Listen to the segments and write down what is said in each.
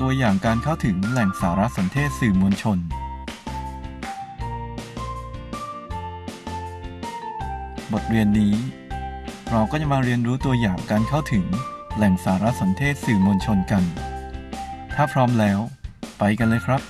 ตัวอย่างการเข้าถึงแหล่งสารสนเทศสื่อมวลชน บทเรียนนี้ เราก็จะมาเรียนรู้ตัวอย่างการเข้าถึงแหล่งสารสนเทศสื่อมวลชนกัน ถ้าพร้อมแล้ว ไปกันเลยครับ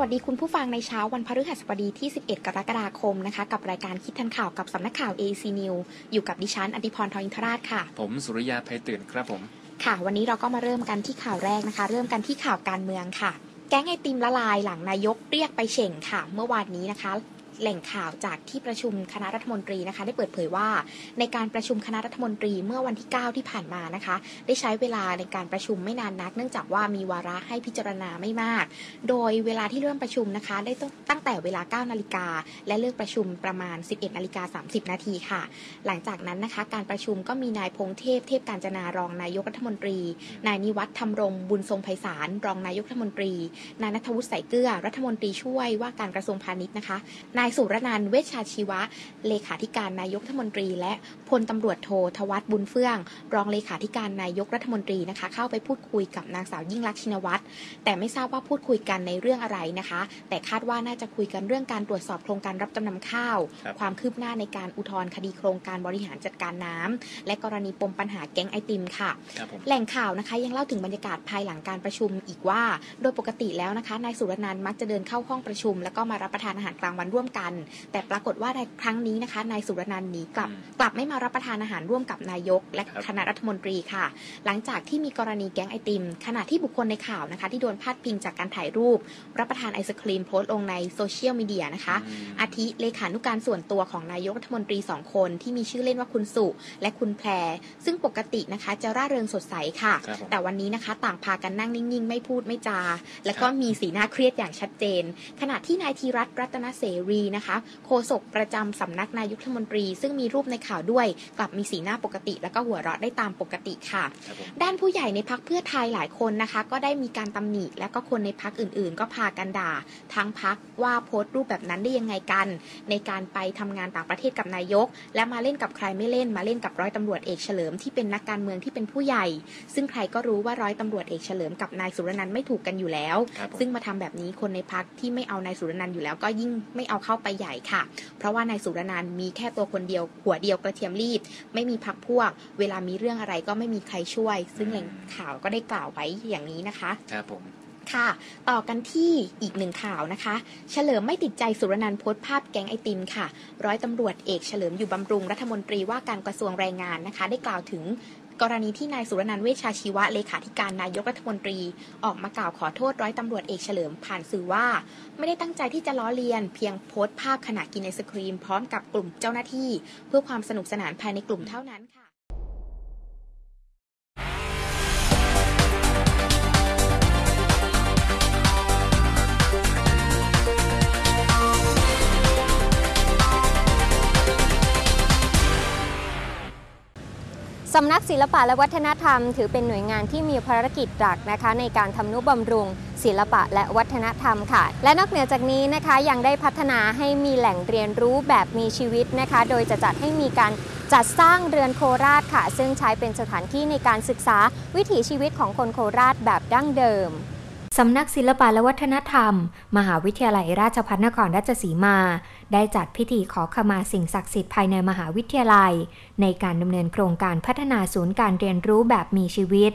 วัสดีคุณผู้ฟังในเช้าวันพฤหัสบดีที่ 11 กรกฎาคมนะคะ กับรายการคิดทันข่าวกับสำนักข่าว AC News อยู่กับดิฉันอดิพรทองอินทราชค่ะ ผมสุริยาภัยตื่นครับผม ค่ะ วันนี้เราก็มาเริ่มกันที่ข่าวแรกนะคะ เริ่มกันที่ข่าวการเมืองค่ะ แก๊งไอติมละลายหลังนายกเรียกไปเฉ่งค่ะ เมื่อวานนี้นะคะ แหล่งข่าวจากที่ประชุมคณะรัฐมนตรีนะคะ ได้เปิดเผยว่า ในการประชุมคณะรัฐมนตรีเมื่อวันที่ 9 ที่ผ่านมานะคะ ได้ใช้เวลาในการประชุมไม่นานนัก เนื่องจากว่ามีวาระให้พิจารณาไม่มาก โดยเวลาที่เริ่มประชุมนะคะ ได้ตั้งตั้งแต่เวลา 9 นาฬิกา และเลิกประชุมประมาณ 11 นาฬิกา 30 นาทีค่ะ หลังจากนั้นนะคะ การประชุมก็มีนายพงเทพ เทพการจนารองนายกรัฐมนตรี นายนิวัฒน์ธรรมรงบุญทรงไพศาลรองนายกรัฐมนตรี นายนัทวุฒิใสเกลือรัฐมนตรีช่วยว่าการกระทรวงพาณิชย์นะคะ นายสุรนันท์เวชชาชีวะ เลขาธิการนายกรัฐมนตรี และพลตำรวจโททวัฒน์บุญเฟื่อง รองเลขาธิการนายกรัฐมนตรีนะคะ เข้าไปพูดคุยกับนางสาวยิ่งลักษณ์ชินวัตรแต่ไม่ทราบว่าพูดคุยกันในเรื่องอะไรนะคะ แต่คาดว่าน่าจะคุยกันเรื่องการตรวจสอบโครงการรับจำนำข้าวครับความคืบหน้าในการอุทธรณ์คดีโครงการบริหารจัดการน้ำและกรณีปมปัญหาแก๊งไอติมค่ะครับผมแหล่งข่าวนะคะยังเล่าถึงบรรยากาศภายหลังการประชุมอีกว่า โดยปกติแล้วนะคะนายสุรนันท์มักจะเดินเข้าห้องประชุม แล้วก็มารับประทานอาหารกลางวันร่วมกันแต่ปรากฏว่าในครั้งนี้นะคะนายสุรนันท์หนีกลับอืมกลับไม่มารับประทานอาหารร่วมกับนายก และครับคณะรัฐมนตรีค่ะ หลังจากที่มีกรณีแก๊งไอติม ขณะที่บุคคลในข่าวนะคะ ที่โดนพาดพิงจากการถ่ายรูป รับประทานไอศครีมโพสต์ลงในโซเชียลมีเดียนะคะอืมอาทิเลขานุการส่วนตัวของนายกรัฐมนตรีสองคน ที่มีชื่อเล่นว่าคุณสุ และคุณแพร ซึ่งปกตินะคะจะร่าเริงสดใสค่ะครับผมแต่วันนี้นะคะ ต่างพากันนั่งนิ่งๆ ไม่พูดไม่จา แล้วก็มีสีหน้าเครียดอย่างชัดเจน ขณะที่นายธีรัตน์รัตนเสรีนะคะ โฆษกประจำสำนักนายกรัฐมนตรี ซึ่งมีรูปในข่าวด้วย กลับมีสีหน้าปกติ แล้วก็หัวเราะได้ตามปกติค่ะครับผมด้านผู้ใหญ่ในพักเพื่อไทยหลายคนนะคะ ก็ได้มีการตำหนิ และก็คนในพักอื่นๆ ก็พากันด่าทั้งพักว่าโพสต์รูปแบบนั้นได้ยังไงกัน ในการไปทำงานต่างประเทศกับนายก และมาเล่นกับใครไม่เล่นมาเล่นกับร้อยตำรวจเอกเฉลิมที่เป็นนักการเมืองที่เป็นผู้ใหญ่ ซึ่งใครก็รู้ว่าร้อยตำรวจเอกเฉลิมกับนายสุรนันท์ไม่ถูกกันอยู่แล้วครับผมซึ่งมาทำแบบนี้คนในพักที่ไม่เอานายสุรนันท์อยู่แล้วก็ยิ่งไม่เอาเข้าไปใหญ่ค่ะ เพราะว่านายสุรนันท์มีแค่ตัวคนเดียวหัวเดียวกระเทียมรีบ ไม่มีพักพวก เวลามีเรื่องอะไรก็ไม่มีใครช่วย ซึ่งแหล่งข่าวก็ได้กล่าวไว้อย่างนี้นะคะครับผมค่ะ ต่อกันที่อีกหนึ่งข่าวนะคะ เฉลิมไม่ติดใจสุรนันท์โพสต์ภาพแก๊งไอติมค่ะ ร้อยตำรวจเอกเฉลิมอยู่บำรุงรัฐมนตรีว่าการกระทรวงแรงงานนะคะ ได้กล่าวถึง กรณีที่นายสุรนันท์เวชชาชีวะเลขาธิการนายกรัฐมนตรี ออกมากล่าวขอโทษร้อยตำรวจเอกเฉลิมผ่านสื่อว่า ไม่ได้ตั้งใจที่จะล้อเลียน เพียงโพสต์ภาพขณะกินไอศครีม พร้อมกับกลุ่มเจ้าหน้าที่ เพื่อความสนุกสนานภายในกลุ่มเท่านั้นค่ะ สำนักศิลปะและวัฒนธรรม ถือเป็นหน่วยงานที่มีภารกิจหลักนะคะ ในการทำนุบำรุง ศิลปะและวัฒนธรรมค่ะ และนอกเหนือจากนี้นะคะยังได้พัฒนาให้มีแหล่งเรียนรู้แบบมีชีวิตนะคะ โดยจะจัดให้มีการจัดสร้างเรือนโคราชค่ะ ซึ่งใช้เป็นสถานที่ในการศึกษาวิถีชีวิตของคนโคราชแบบดั้งเดิม สำนักศิลปะและวัฒนธรรม มหาวิทยาลัยราชภัฏนครราชสีมา ได้จัดพิธีขอขมาสิ่งศักดิ์สิทธิ์ภายในมหาวิทยาลัย ในการดำเนินโครงการพัฒนาศูนย์การเรียนรู้แบบมีชีวิต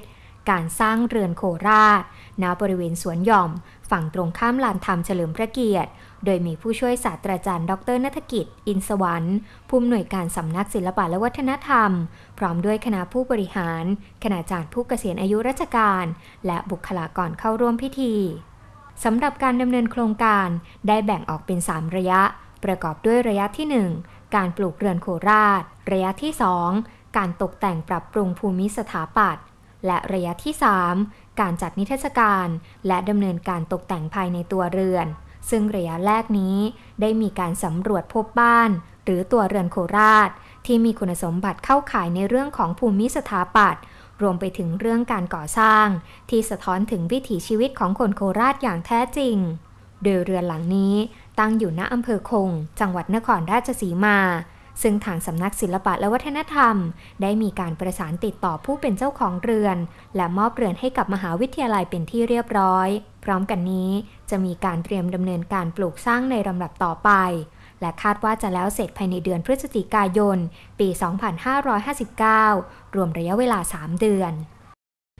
การสร้างเรือนโคราช ณบริเวณสวนหย่อม ฝั่งตรงข้ามลานธรรมเฉลิมพระเกียรติ โดยมีผู้ช่วยศาสตราจารย์ ดรนัฐกิจ อินสวรรค์ผู้อำนวยการสำนักศิลปะและวัฒนธรรม พร้อมด้วยคณะผู้บริหาร คณาจารย์ผู้เกษียณอายุราชการ และบุคลากรเข้าร่วมพิธีสำหรับการดำเนินโครงการได้แบ่งออกเป็น 3 ระยะ ประกอบด้วยระยะที่ 1 การปลูกเรือนโคราช ระยะที่ 2 การตกแต่งปรับปรุงภูมิสถาปัตย์ และระยะที่ 3 การจัดนิทรรศการ และดำเนินการตกแต่งภายในตัวเรือน ซึ่งระยะแรกนี้ได้มีการสำรวจพบบ้าน หรือตัวเรือนโคราช ที่มีคุณสมบัติเข้าข่ายในเรื่องของภูมิสถาปัตย์รวมไปถึงเรื่องการก่อสร้าง ที่สะท้อนถึงวิถีชีวิตของคนโคราชอย่างแท้จริง โดยเรือนหลังนี้ตั้งอยู่ณอำเภอคง จังหวัดนครราชสีมา ซึ่งทางสำนักศิลปะและวัฒนธรรม ได้มีการประสานติดต่อผู้เป็นเจ้าของเรือน และมอบเรือนให้กับมหาวิทยาลัยเป็นที่เรียบร้อย พร้อมกันนี้จะมีการเตรียมดำเนินการปลูกสร้างในลำดับต่อไป และคาดว่าจะแล้วเสร็จภายในเดือนพฤศจิกายน ปี 2559 รวมระยะเวลา 3 เดือน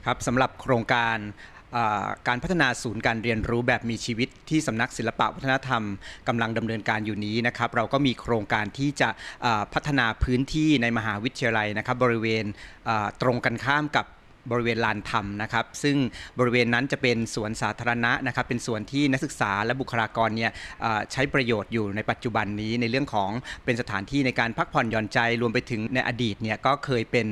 ครับสำหรับโครงการ การพัฒนาศูนย์การเรียนรู้แบบมีชีวิตที่สำนักศิลปะวัฒนธรรมกำลังดำเนินการอยู่นี้นะครับ เราก็มีโครงการที่จะพัฒนาพื้นที่ในมหาวิทยาลัยนะครับบริเวณตรงกันข้ามกับบริเวณลานธรรมนะครับ ซึ่งบริเวณนั้นจะเป็นสวนสาธารณะนะครับ เป็นสวนที่นักศึกษาและบุคลากรเนี่ยใช้ประโยชน์อยู่ในปัจจุบันนี้ในเรื่องของเป็นสถานที่ในการพักผ่อนหย่อนใจรวมไปถึงในอดีตเนี่ยก็เคยเป็น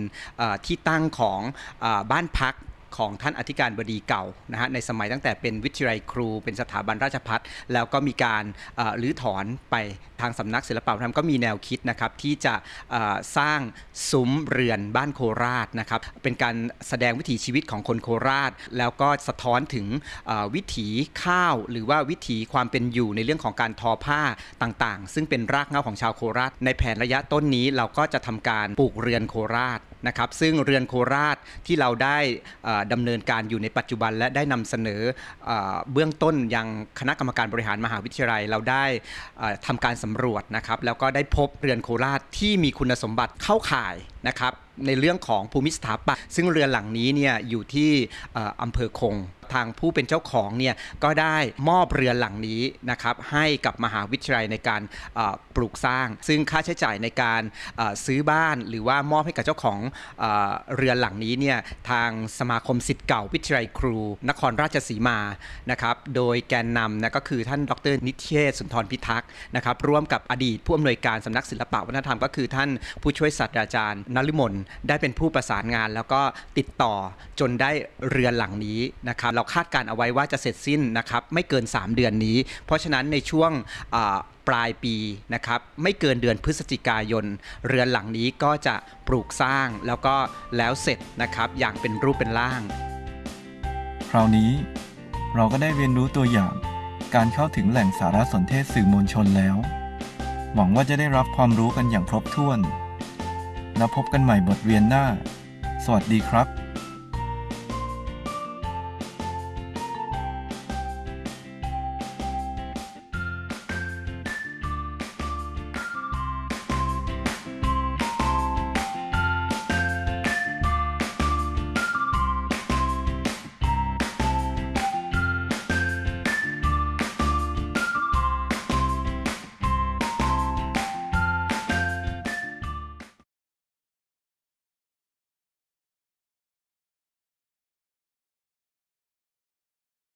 ที่ตั้งของอบ้านพัก ของท่านอธิการบดีเก่านะฮะในสมัยตั้งแต่เป็นวิทยาลัยครู เป็นสถาบันราชพัฒแล้วก็มีการรื้อถอนไปทางสำนักศิลปวัฒนธรรมก็มีแนวคิดนะครับที่จะสร้างซุ้มเรือนบ้านโคราชนะครับเป็นการแสดงวิถีชีวิตของคนโคราช แล้วก็สะท้อนถึงวิถีข้าว หรือว่าวิถีความเป็นอยู่ในเรื่องของการทอผ้าต่างๆ ซึ่งเป็นรากเหง้าของชาวโคราช ในแผนระยะต้นนี้เราก็จะทำการปลูกเรือนโคราชนะครับซึ่งเรือนโคราชที่เราได้อ่อดำเนินการอยู่ในปัจจุบันและได้นำเสนอเบื้องต้นยังคณะกรรมการบริหารมหาวิทยาลัยเราได้เอ่อทำการสำรวจนะครับ แล้วก็ได้พบเรือนโคราชที่มีคุณสมบัติเข้าข่ายนะครับในเรื่องของภูมิสถาปัตย์ซึ่งเรือนหลังนี้เนี่ยอยู่ที่อ่ออำเภอคง ทางผู้เป็นเจ้าของเนี่ยก็ได้มอบเรือนหลังนี้นะครับให้กับมหาวิทยาลัยในการปลูกสร้าง ซึ่งค่าใช้จ่ายในการซื้อบ้านหรือว่ามอบให้กับเจ้าของเอเรือนหลังนี้เนี่ยทางสมาคมสิทธิ์เก่าวิทยาลัยครู นครราชสีมานะครับโดยแกนนำนะก็คือท่านดรนิเทศสุนทรพิทักษ์นะครับร่วมกับอดีตผู้อำนวยการสำนักศิลปวัฒนธรรมก็คือท่านผู้ช่วยศาสตราจารย์นฤมลได้เป็นผู้ประสานงาน แล้วก็ติดต่อจนได้เรือนหลังนี้นะครับเราคาดการเอาไว้ว่าจะเสร็จสิ้นนะครับไม่เกิน 3 เดือนนี้ เพราะฉะนั้นในช่วงปลายปีนะครับไม่เกินเดือนพฤศจิกายน เรือนหลังนี้ก็จะปลูกสร้างแล้วก็แล้วเสร็จนะครับอย่างเป็นรูปเป็นร่าง คราวนี้เราก็ได้เรียนรู้ตัวอย่างการเข้าถึงแหล่งสารสนเทศสื่อมวลชนแล้ว หวังว่าจะได้รับความรู้กันอย่างครบถ้วน แล้วพบกันใหม่บทเรียนหน้า สวัสดีครับ